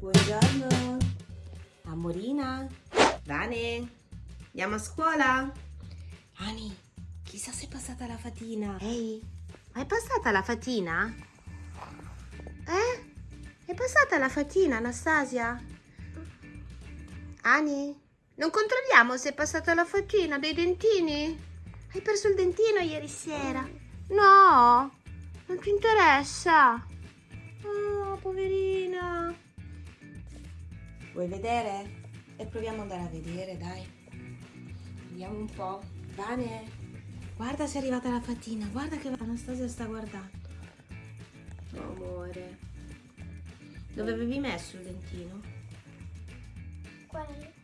Buongiorno. Amorina. Vane. Andiamo a scuola? Ani, chissà se è passata la fatina. Ehi, ma è passata la fatina? Eh? È passata la fatina, Anastasia? Ani, non controlliamo se è passata la fatina dei dentini? Hai perso il dentino ieri sera? No, non ti interessa. Oh, poverina. Vuoi vedere? E proviamo ad andare a vedere, dai. Vediamo un po'. Vane, guarda se è arrivata la fatina. Guarda che Anastasia sta guardando. Oh, amore. Dove avevi messo il dentino? Quello.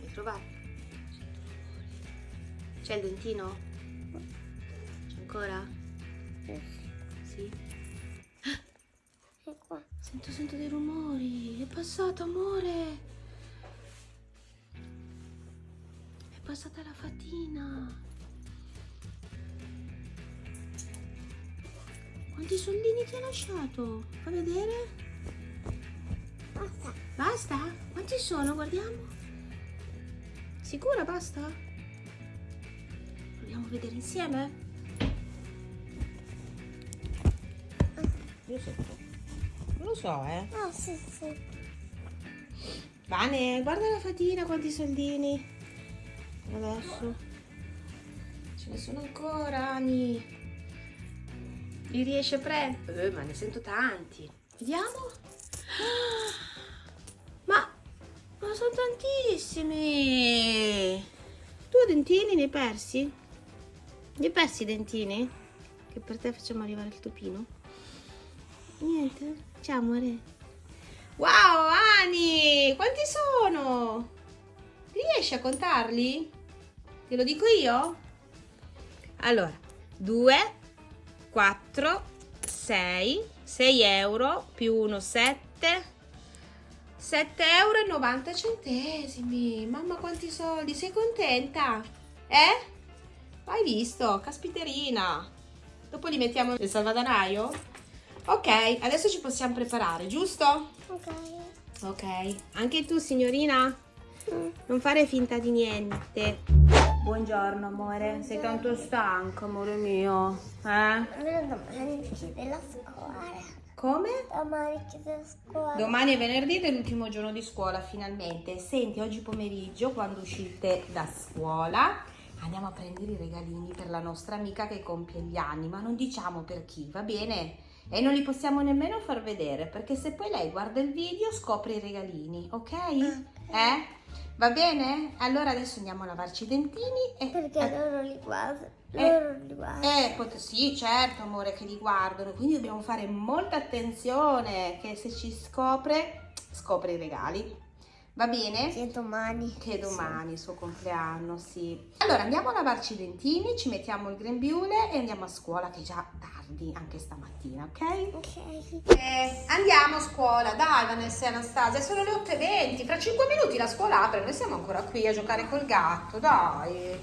Hai trovato? C'è il dentino? C'è ancora? Sento, sento dei rumori. È passato, amore. È passata la fatina. Quanti soldini ti ha lasciato? Fa vedere? Basta. Basta? Quanti sono? Guardiamo. Sicura basta? Proviamo a vedere insieme? Io so. Lo so, eh. Ah, sì, sì. Vane, guarda la fatina, quanti soldini. Adesso. Ce ne sono ancora, Ani. Li riesci a prendere? Eh, ma ne sento tanti. Vediamo. Ma, ma sono tantissimi. Tu dentini ne hai persi? Ne hai persi i dentini? Che per te facciamo arrivare il topino? Niente? Ciao amore. Wow, Ani! Quanti sono? Riesci a contarli? Te lo dico io? Allora, 2, 4, 6, 6 euro più 1, 7, 7 euro e 90 centesimi. Mamma quanti soldi, sei contenta? Eh? Hai visto? Caspiterina. Dopo li mettiamo nel salvadanaio? Ok, adesso ci possiamo preparare, giusto? Ok. Ok, anche tu signorina? Mm. Non fare finta di niente. Buongiorno amore, sei tanto stanco amore mio. Eh? Allora domani chiede la scuola. Come? Domani chiede la scuola. Domani è venerdì ed è l'ultimo giorno di scuola finalmente. Senti, oggi pomeriggio quando uscite da scuola andiamo a prendere i regalini per la nostra amica che compie gli anni, ma non diciamo per chi, va bene? E non li possiamo nemmeno far vedere perché se poi lei guarda il video scopre i regalini, ok? Eh? Va bene? Allora adesso andiamo a lavarci i dentini e... Perché eh, loro li guardano. Eh. Loro li guardano. eh, sì, certo, amore, che li guardano, quindi dobbiamo fare molta attenzione che se ci scopre, scopre i regali. Va bene? Che domani. Che domani, il suo compleanno, sì. Allora, andiamo a lavarci i dentini, ci mettiamo il grembiule e andiamo a scuola, che è già tardi, anche stamattina, ok? Ok. Eh, andiamo a scuola, dai Vanessa e Anastasia, sono le 8.20, fra 5 minuti la scuola apre, noi siamo ancora qui a giocare col gatto, dai.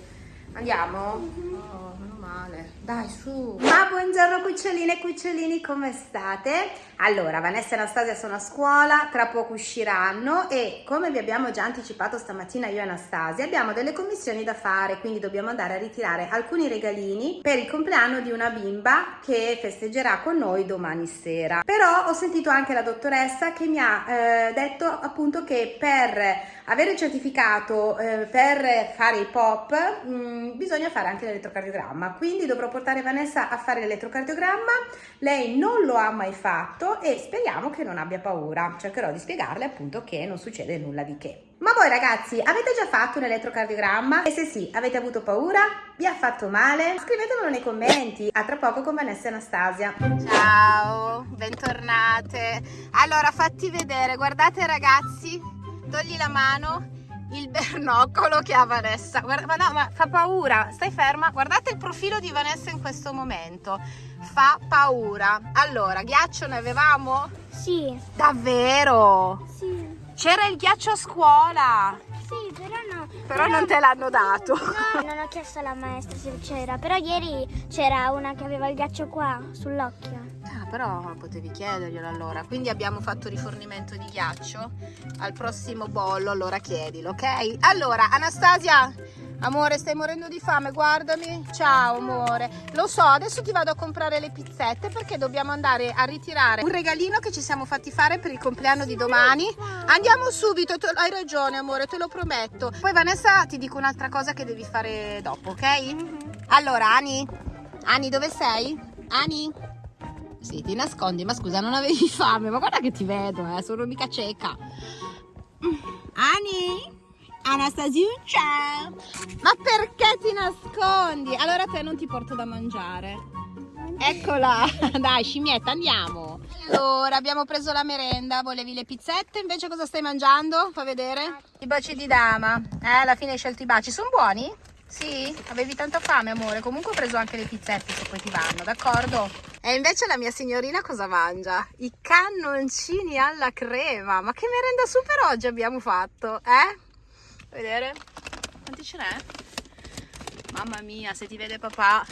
Andiamo? Oh, meno male. Dai, su. Ma buongiorno cuccioline e cucciolini, come state? Allora, Vanessa e Anastasia sono a scuola, tra poco usciranno e come vi abbiamo già anticipato stamattina io e Anastasia, abbiamo delle commissioni da fare, quindi dobbiamo andare a ritirare alcuni regalini per il compleanno di una bimba che festeggerà con noi domani sera. Però ho sentito anche la dottoressa che mi ha eh, detto appunto che per avere il certificato eh, per fare i pop mh, bisogna fare anche l'elettrocardiogramma, quindi dovrò portare Vanessa a fare l'elettrocardiogramma, lei non lo ha mai fatto e speriamo che non abbia paura, cercherò di spiegarle appunto che non succede nulla di che. Ma voi ragazzi avete già fatto un elettrocardiogramma? E se sì, avete avuto paura? Vi ha fatto male? Scrivetemelo nei commenti. A tra poco con Vanessa e Anastasia. Ciao, bentornate. Allora, fatti vedere, guardate ragazzi, togli la mano, il bernoccolo che ha Vanessa. Guarda, ma no, ma fa paura. Stai ferma. Guardate il profilo di Vanessa in questo momento. Fa paura. Allora, ghiaccio ne avevamo? Sì. Davvero? Sì. C'era il ghiaccio a scuola. Sì, però no, Però non te l'hanno dato. No, non ho chiesto alla maestra se c'era, però ieri c'era una che aveva il ghiaccio qua, sull'occhio. Ah, però potevi chiederglielo allora. Quindi abbiamo fatto rifornimento di ghiaccio. Al prossimo bollo, allora chiedilo, ok? Allora, Anastasia, amore, stai morendo di fame, guardami. Ciao, amore. Lo so, adesso ti vado a comprare le pizzette perché dobbiamo andare a ritirare un regalino che ci siamo fatti fare per il compleanno di domani. Andiamo subito, te- hai ragione, amore, te lo prometto. Poi Vanessa ti dico un'altra cosa che devi fare dopo, ok? Allora, Ani, Ani, dove sei? Ani? Sì, ti nascondi, ma scusa, non avevi fame, ma guarda che ti vedo, eh, sono mica cieca. Ani? Anastasiuccia! Ma perché ti nascondi? Allora te non ti porto da mangiare. Eccola, dai scimmietta, andiamo. Allora, abbiamo preso la merenda, volevi le pizzette, invece cosa stai mangiando? Fa vedere. I baci di dama. Eh, alla fine hai scelto i baci, sono buoni? Sì? Avevi tanta fame, amore. Comunque ho preso anche le pizzette se poi ti vanno, d'accordo? E invece la mia signorina cosa mangia? I cannoncini alla crema. Ma che merenda super oggi abbiamo fatto, eh? Vedere? Quanti ce n'è? Mamma mia, se ti vede papà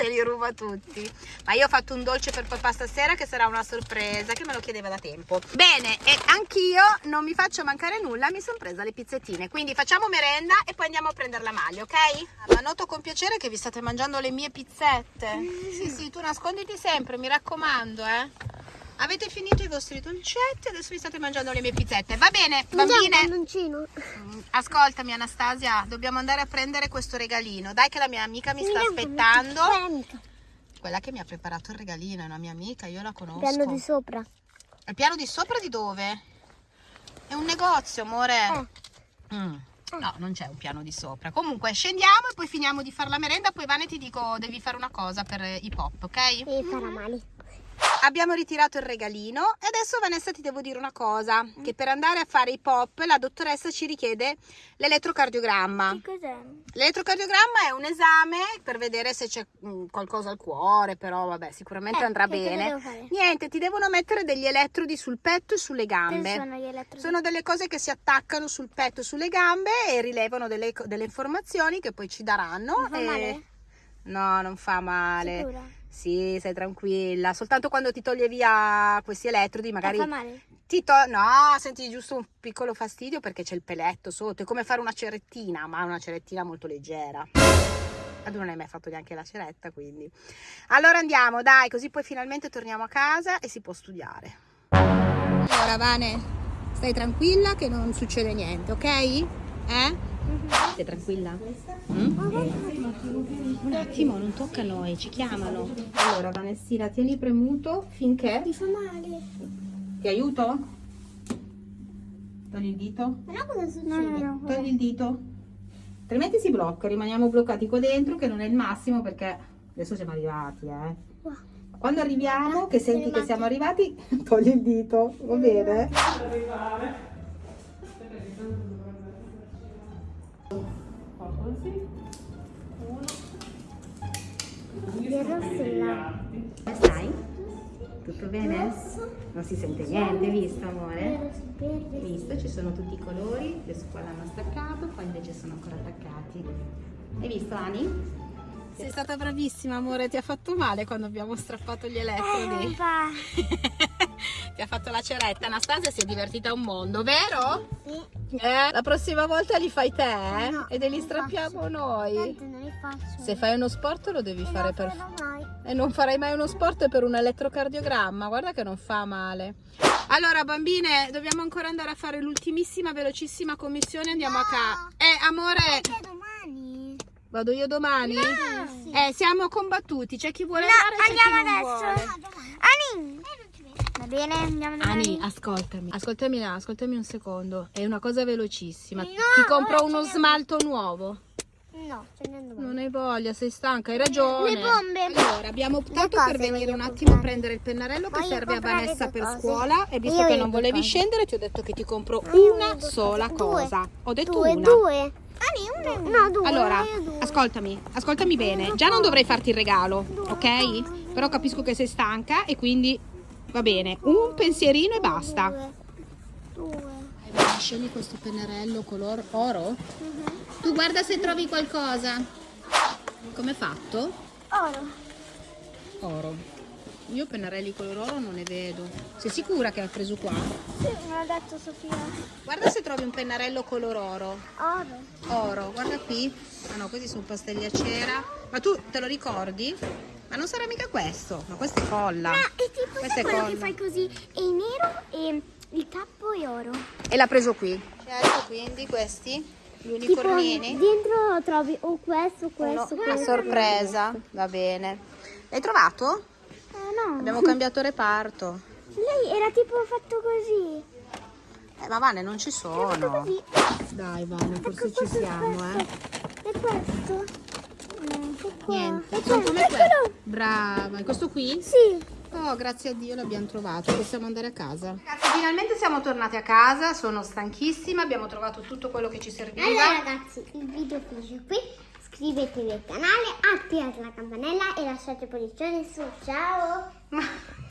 te li ruba tutti. Ma io ho fatto un dolce per papà stasera che sarà una sorpresa, che me lo chiedeva da tempo. Bene, e anch'io non mi faccio mancare nulla, mi sono presa le pizzettine. Quindi facciamo merenda e poi andiamo a prendere la maglia, ok? Ma noto con piacere che vi state mangiando le mie pizzette. Sì, sì, tu nasconditi sempre, mi raccomando, eh. Avete finito i vostri dolcetti, adesso vi state mangiando le mie pizzette. Va bene, bambine. Mm, Ascoltami Anastasia, dobbiamo andare a prendere questo regalino. Dai che la mia amica mi sta aspettando. Quella che mi ha preparato il regalino è una mia amica, io la conosco. Piano di sopra. Il piano di sopra di dove? È un negozio, amore. Eh. Mm. No, non c'è un piano di sopra. Comunque scendiamo e poi finiamo di fare la merenda. Poi Vane ti dico, devi fare una cosa per eh, i pop, ok? E farà male. Abbiamo ritirato il regalino e adesso Vanessa ti devo dire una cosa, che per andare a fare i pop la dottoressa ci richiede l'elettrocardiogramma. Che cos'è? L'elettrocardiogramma è un esame per vedere se c'è mm, qualcosa al cuore, però vabbè, sicuramente Eh, andrà bene. Niente, ti devono mettere degli elettrodi sul petto e sulle gambe. sono gli elettrodi? Sono delle cose che si attaccano sul petto e sulle gambe e rilevano delle, delle informazioni che poi ci daranno. Non fa e- male? No, non fa male. Sicura? Sì, stai tranquilla. Soltanto quando ti toglie via questi elettrodi, magari Ma fa male? ti to- No, senti giusto un piccolo fastidio perché c'è il peletto sotto. È come fare una cerettina, ma una cerettina molto leggera. Ma tu non hai mai fatto neanche la ceretta, quindi. Allora andiamo, dai, così poi finalmente torniamo a casa e si può studiare. Allora, Vane, stai tranquilla che non succede niente, ok? Eh? Sei tranquilla? Mm? Un attimo, non tocca a noi, ci chiamano. Allora, Vanessina, tieni premuto finché... Mi fa male. Ti aiuto? Togli il dito? Però cosa succede? No, no, Togli il dito. Altrimenti si blocca, rimaniamo bloccati qua dentro che non è il massimo perché adesso siamo arrivati, eh. Quando arriviamo, che senti che siamo arrivati, togli il dito, va bene? Là. Come stai? Tutto bene? Non si sente niente, hai visto amore? Visto? Ci sono tutti i colori, adesso qua l'hanno staccato, qua invece sono ancora attaccati. Hai visto Ani? Sei stata bravissima amore, ti ha fatto male quando abbiamo strappato gli elettrodi. Ha fatto la ceretta, Anastasia si è divertita un mondo, vero? Sì. Eh, la prossima volta li fai te eh? No, e te li strappiamo noi. Faccio. Se fai uno sport lo devi Non fare per mai. e non farai mai uno sport per un elettrocardiogramma, guarda che non fa male. Allora bambine, dobbiamo ancora andare a fare l'ultimissima velocissima commissione, andiamo a casa. Eh amore, domani? vado io domani? Sì. Eh, siamo combattuti, c'è chi vuole No, andare e andiamo adesso. vuole. Ani. Bene, andiamo domani. Ani, ascoltami, ascoltami, ascoltami un secondo, è una cosa velocissima. No, Ti compro uno smalto nuovo. No, ce. Non hai voglia, sei stanca, hai ragione. Le bombe. Allora, abbiamo optato per venire un attimo a prendere il pennarello che Voglio serve a Vanessa per scuola e visto Io che voglio non volevi cose. scendere ti ho detto che ti compro Io una sola. Due. cosa. Ho detto Due, una. due. Ani, una. No, due. Allora, io due. ascoltami, ascoltami bene. Già non dovrei farti il regalo, ok? Però capisco che sei stanca e quindi va bene. Un pensierino e basta. Due. Due. scegli questo pennarello color oro. Tu guarda se trovi qualcosa. Come fatto? Oro. Oro. Io pennarelli color oro non ne vedo. Sei sicura che hai preso qua? Sì, me l'ha detto Sofia. Guarda se trovi un pennarello color oro. Oro. Oro, guarda qui. Ah no, questi sono pastelli a cera. Ma tu te lo ricordi? Ma non sarà mica questo. Ma questo è colla. Ah, è tipo Questo è quello che colla. fai così. È nero e il tappo è oro. E l'ha preso qui. Certo, quindi questi, gli Tipo unicornini. dentro trovi o questo, Uno questo, a questo. sorpresa, va bene. L'hai trovato? Eh no. Abbiamo cambiato reparto. Lei era tipo fatto così. Eh, ma Vane, non ci sono. così. Dai, Vane, Ecco, forse ci questo è siamo, eh. questo. E questo? Niente, sono questo, come questo. Brava, e questo qui? Sì. Oh, grazie a Dio l'abbiamo trovato, possiamo andare a casa. Ragazzi, finalmente siamo tornati a casa, sono stanchissima, abbiamo trovato tutto quello che ci serviva. Allora ragazzi, il video finisce qui. Iscrivetevi al canale, attivate la campanella e lasciate pollice su. Ciao!